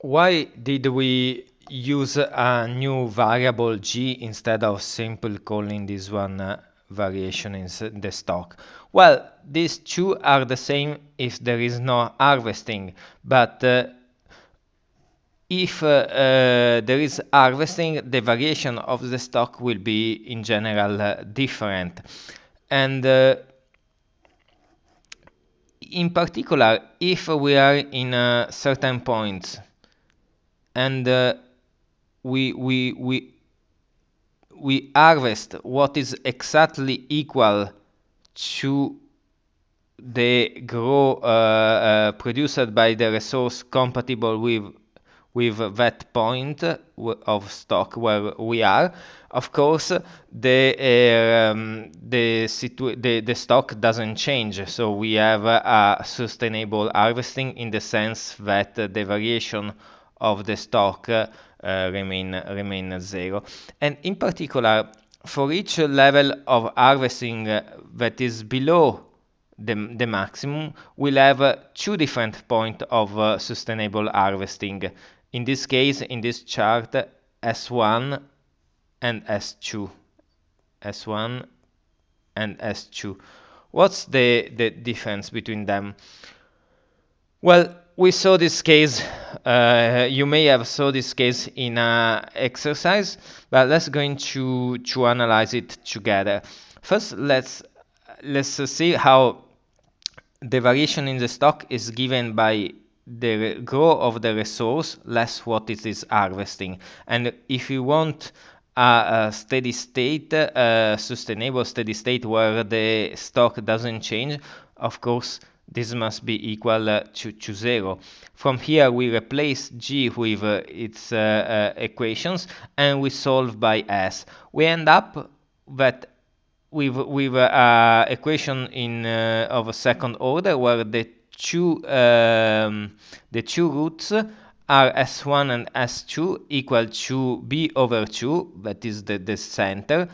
Why did we use a new variable g instead of simply calling this one uh, variation in the stock? Well, these two are the same if there is no harvesting, but uh, if uh, uh, there is harvesting, the variation of the stock will be in general uh, different. And uh, in particular, if we are in a certain point and uh, we we we we harvest what is exactly equal to the growth uh, uh, produced by the resource compatible with with that point of stock where we are. Of course, the uh, um, the, the the stock doesn't change, so we have a sustainable harvesting in the sense that the variation of the stock uh, remain remain zero. And in particular, for each level of harvesting uh, that is below the, the maximum, we'll have uh, two different points of sustainable harvesting. In this case, in this chart, S1 and S2. S1 and S2. What's the, the difference between them? Well, we saw this case, uh, you may have saw this case in a exercise, but let's going to, to analyze it together. First, let's, let's see how the variation in the stock is given by the growth of the resource less what it is harvesting. And if you want a, a steady state, a sustainable steady state where the stock doesn't change, of course, this must be equal uh, to, to 0. From here we replace g with uh, its uh, equations and we solve by s. We end up that with, with uh, equation in of a second order where the two um, the two roots are s1 and s2 equal to b over 2 that is the, the center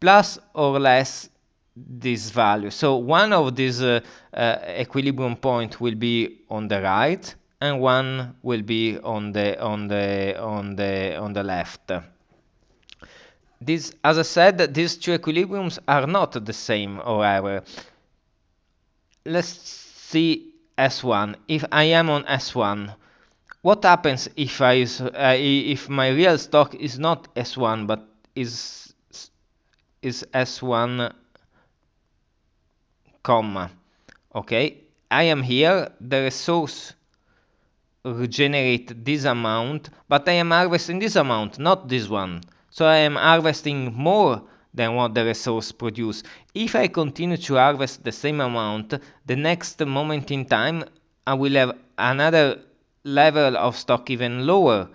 plus or less this value. So one of these uh, uh, equilibrium point will be on the right and one will be on the on the on the on the left. This, as I said, these two equilibriums are not the same, however. Let's see S1. If I am on S1, what happens if I uh, if my real stock is not S1 but is is S1 comma okay I am here the resource regenerate this amount but I am harvesting this amount not this one. So I am harvesting more than what the resource produce. If I continue to harvest the same amount the next moment in time I will have another level of stock even lower.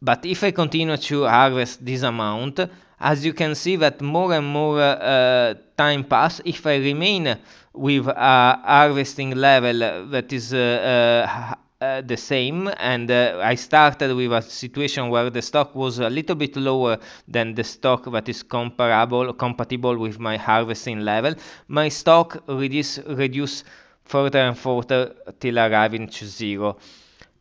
But if I continue to harvest this amount as you can see that more and more uh, time pass if I remain with a harvesting level that is uh, uh, uh, the same and I started with a situation where the stock was a little bit lower than the stock that is comparable compatible with my harvesting level my stock reduce reduce further and further till arriving to zero.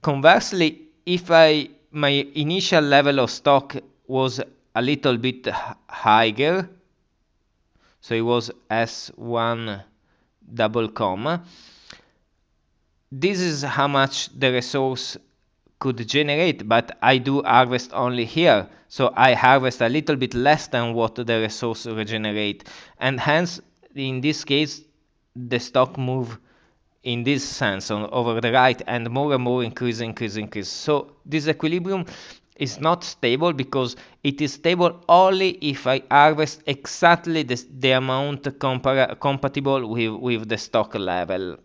Conversely if I my initial level of stock was a little bit higher. So it was s1 double comma this is how much the resource could generate but I do harvest only here. So I harvest a little bit less than what the resource regenerate. And hence in this case the stock move in this sense on over the right and more and more increase increase increase. So this equilibrium is not stable because it is stable only if I harvest exactly the, the amount compatible with, with the stock level.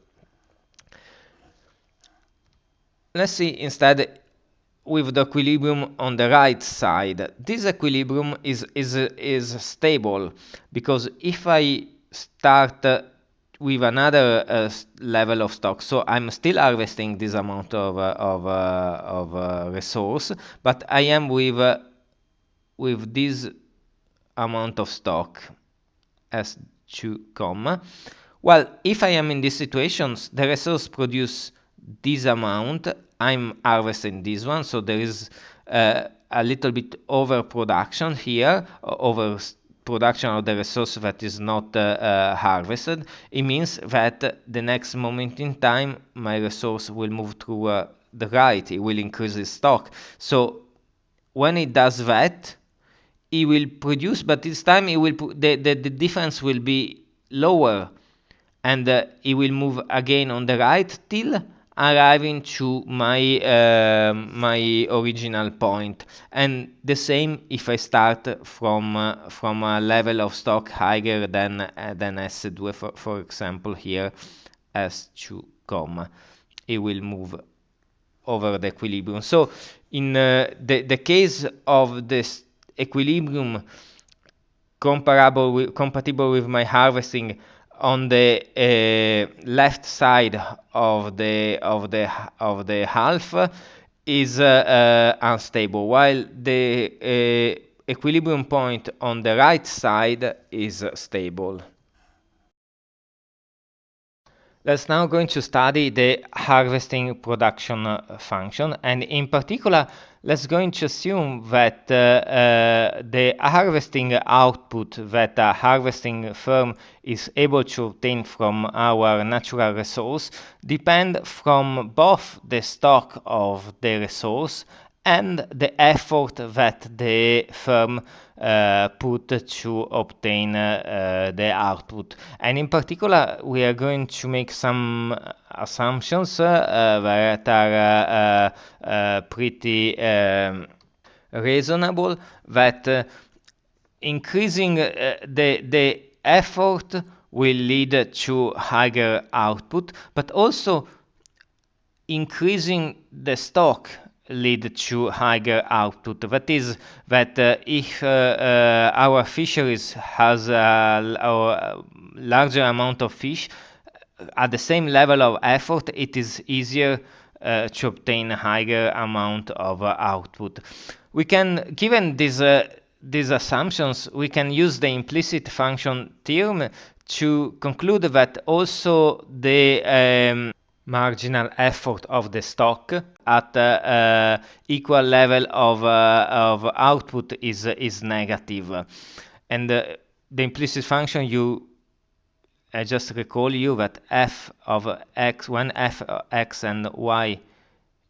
Let's see instead with the equilibrium on the right side. This equilibrium is, is, is stable because if I start with another uh, level of stock. So I'm still harvesting this amount of uh, of uh, of uh, resource, but I am with uh, with this amount of stock as 2 comma. Well, if I am in these situations, the resource produce this amount I'm harvesting this one, so there is uh, a little bit overproduction here, over production of the resource that is not uh, uh, harvested, it means that the next moment in time my resource will move through uh, the right, it will increase its stock. So when it does that, it will produce, but this time it will the, the, the difference will be lower. And uh, it will move again on the right till arriving to my uh, my original point. And the same if I start from uh, from a level of stock higher than uh, than S2 for, for example here S2 comma. It will move over the equilibrium. So in uh, the, the case of this equilibrium comparable with, compatible with my harvesting on the uh, left side of the of the of the half is uh, uh, unstable while the uh, equilibrium point on the right side is stable Let's now going to study the harvesting production uh, function. And in particular let's going to assume that uh, uh, the harvesting output that a harvesting firm is able to obtain from our natural resource depend from both the stock of the resource and the effort that the firm uh, put to obtain uh, the output. And in particular, we are going to make some assumptions uh, that are uh, uh, pretty um, reasonable, that uh, increasing the, the effort will lead to higher output, but also increasing the stock lead to higher output. That is, that uh, if uh, uh, our fisheries has a, larger amount of fish at the same level of effort, it is easier uh, to obtain a higher amount of uh, output. We can, given these uh, these assumptions, we can use the implicit function theorem to conclude that also the um, marginal effort of the stock at uh, equal level of, uh, of output is, is negative. And uh, the implicit function you I just recall you that f of x when f of x and y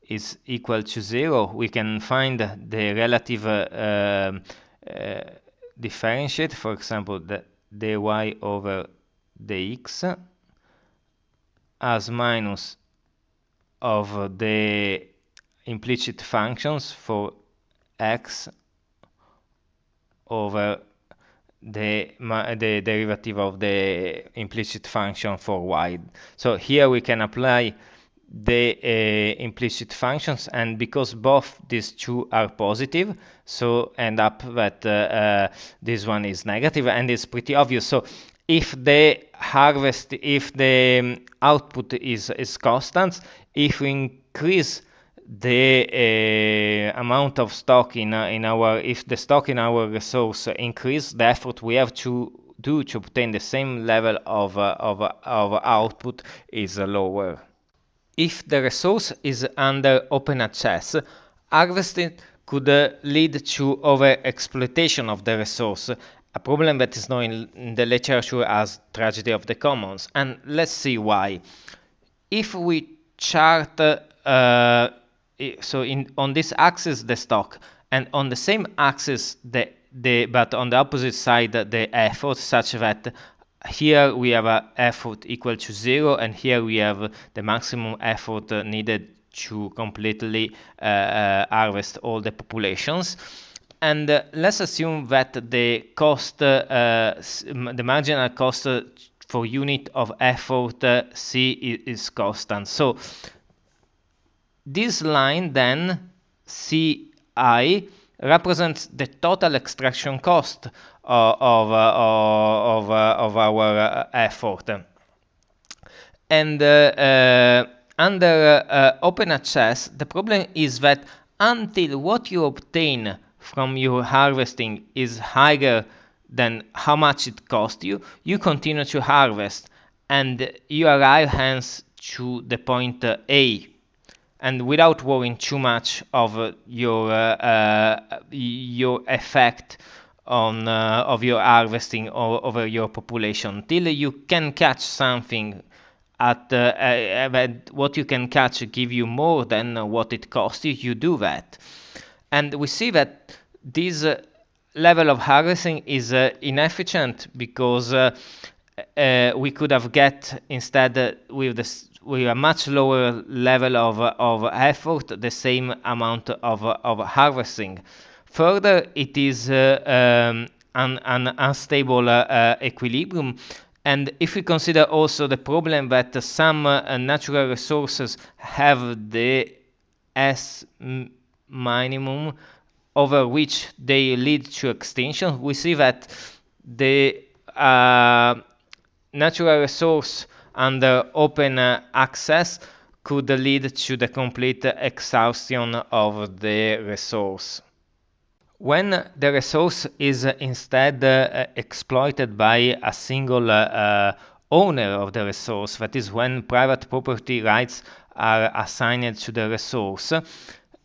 is equal to zero we can find the relative uh, uh, differentiate for example the dy over dx as minus of the implicit functions for x over the, the derivative of the implicit function for y. So here we can apply the uh, implicit functions and because both these two are positive so end up that uh, uh, this one is negative and it's pretty obvious so if the harvest, if the um, output is, is constant, if we increase the uh, amount of stock in, uh, in our, if the stock in our resource increase, the effort we have to do to obtain the same level of, uh, of, of output is lower. If the resource is under open access, harvesting could uh, lead to overexploitation of the resource a problem that is known in the literature as tragedy of the commons. And let's see why. If we chart, uh, so in, on this axis the stock, and on the same axis the, the but on the opposite side the effort, such that here we have a effort equal to zero, and here we have the maximum effort needed to completely uh, uh, harvest all the populations and uh, let's assume that the cost, uh, the marginal cost for unit of effort uh, C is constant. So this line then CI represents the total extraction cost of, of, of, of our effort. And uh, under uh, open access, the problem is that until what you obtain from your harvesting is higher than how much it cost you, you continue to harvest and you arrive hence to the point A. and without worrying too much of uh, your uh, uh, your effect on uh, of your harvesting or over your population till you can catch something at uh, what you can catch give you more than what it costs you you do that and we see that this uh, level of harvesting is uh, inefficient because uh, we could have get instead with this with a much lower level of, of effort the same amount of, of harvesting. Further, it is um, an, an, unstable equilibrium. And if we consider also the problem that some uh, natural resources have the S minimum over which they lead to extinction, we see that the uh, natural resource under open access could lead to the complete exhaustion of the resource. When the resource is instead uh, exploited by a single uh, owner of the resource, that is when private property rights are assigned to the resource,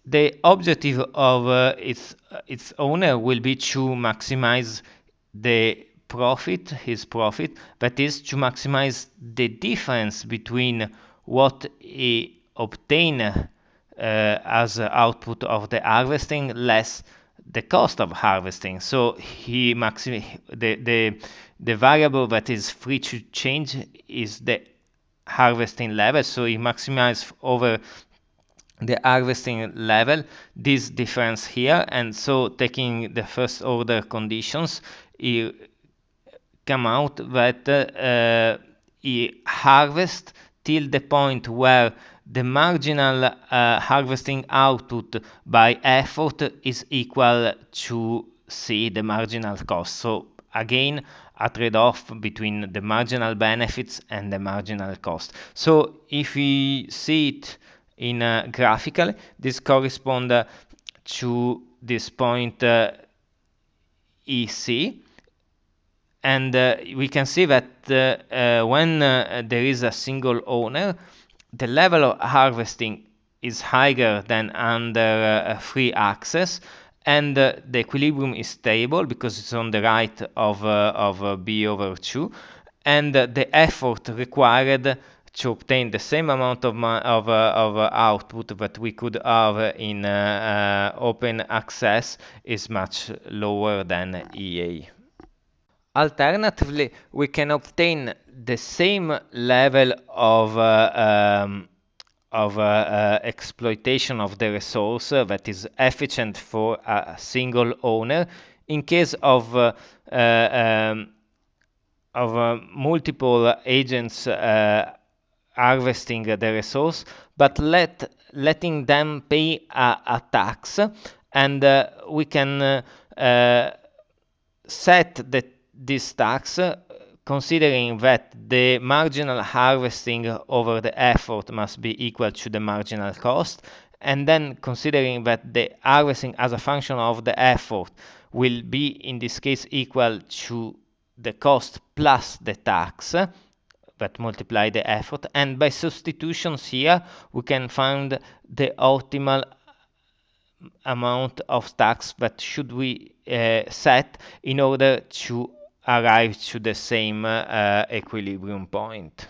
the objective of uh, its, its owner will be to maximize the profit, his profit, that is to maximize the difference between what he obtain uh, as output of the harvesting less the cost of harvesting. So he maxim the, the the variable that is free to change is the harvesting level. So he maximizes over the harvesting level this difference here and so taking the first order conditions he come out that uh, he harvest till the point where the marginal uh, harvesting output by effort is equal to C, the marginal cost. So again, a trade-off between the marginal benefits and the marginal cost. So if we see it in uh, graphical, this corresponds uh, to this point uh, EC and uh, we can see that uh, uh, when there is a single owner, the level of harvesting is higher than under free access. And the equilibrium is stable because it's on the right of, of b over 2 and the effort required to obtain the same amount of, of, of output that we could have in open access is much lower than EA. Alternatively, we can obtain the same level of uh, um, of uh, uh, exploitation of the resource uh, that is efficient for a single owner in case of uh, uh, um, of multiple agents harvesting the resource, but let letting them pay a, a tax, and uh, we can uh, uh, set the this tax considering that the marginal harvesting over the effort must be equal to the marginal cost and then considering that the harvesting as a function of the effort will be in this case equal to the cost plus the tax that multiply the effort and by substitutions here we can find the optimal amount of tax that should we uh, set in order to arrive to the same uh, equilibrium point.